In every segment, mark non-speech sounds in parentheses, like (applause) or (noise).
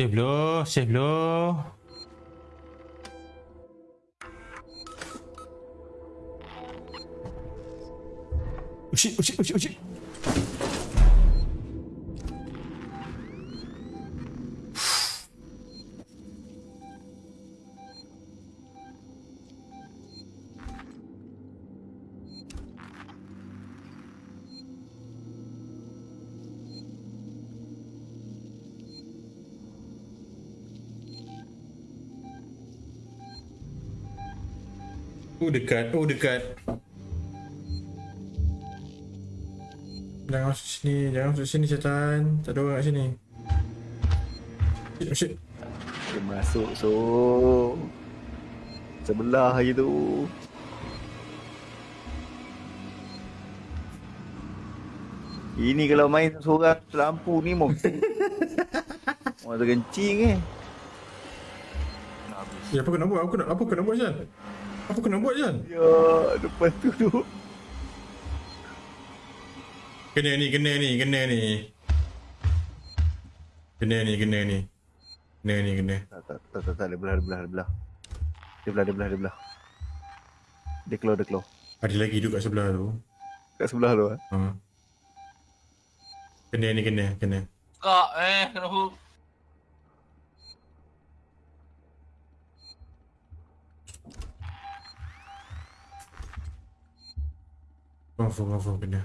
Save dulu, save dulu. Oh shit, oh shit, oh dekat, oh dekat. Jangan masuk sini, jangan masuk sini setan. Tak ada orang kat sini. Shit, oh shit. Dia masuk so Sebelah je tu Ini kalau main seorang lampu ni mau (laughs) Mau terkencing eh Ya apa kena buat? Apa kena, apa kena buat Jan? Apa kena buat Jan? Ya depan tu tu Kena ni, kena ni, kena ni. Kena ni, kena ni. Kena ni, kena. Tak tak tak tak, tak dia belah dia belah dia belah Dia belah dia belah dia belah Dia keluar dia keluar Ada lagi duduk kat sebelah tu. Kat sebelah tu eh Ha. Kena ni, kena, kena. Kak eh kena hook. Confirm, confirm, kena.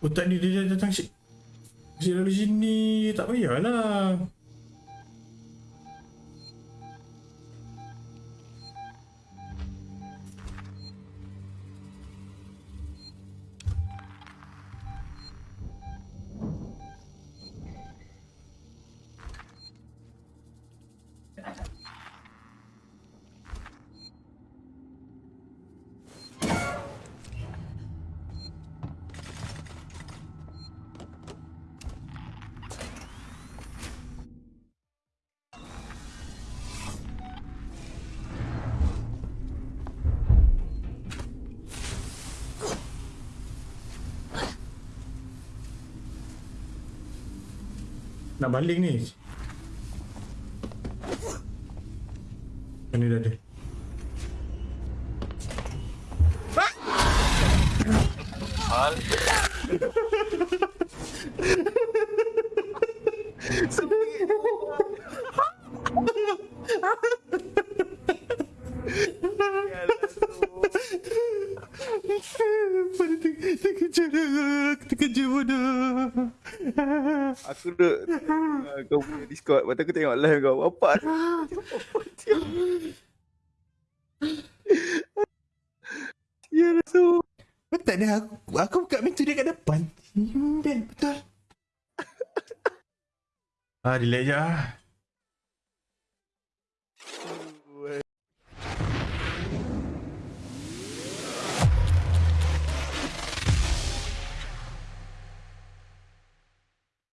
Oh tak ni dia datang si Si lalu sini Tak payahlah Nak balik ni Ni dah ada Hal. (laughs) Pada terkejar Terkejar bodoh Aku duduk uh, Kau punya Discord. Lepas aku tengok live kau Apa? Ya Rasul Tak ada aku Aku buka pintu dia kat depan. Betul. Ah delete je ah